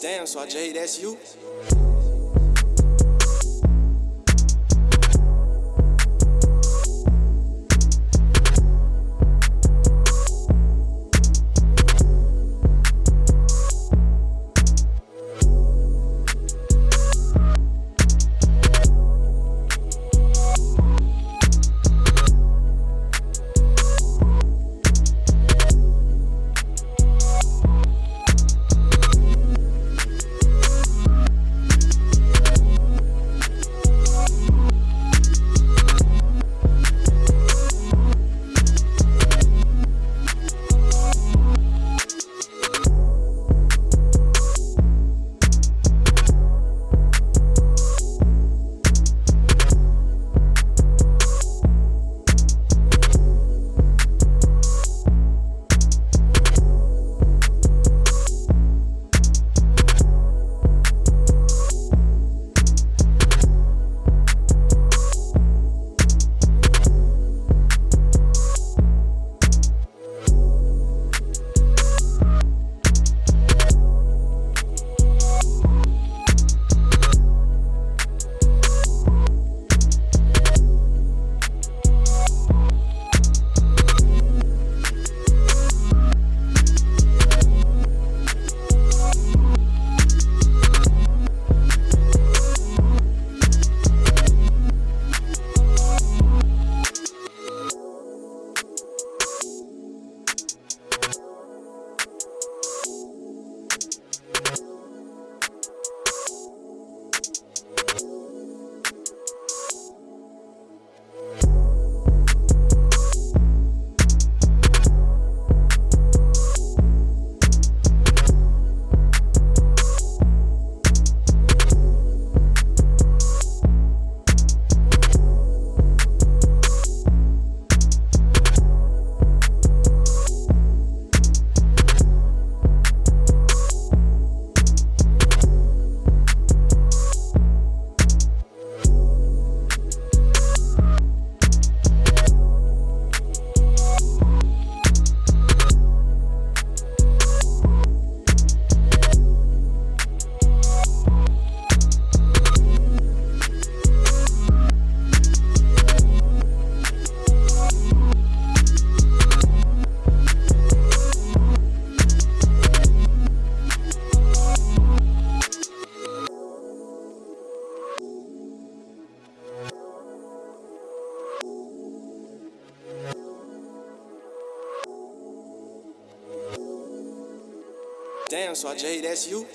Damn, so I J, that's you. Damn, so I J, that's you.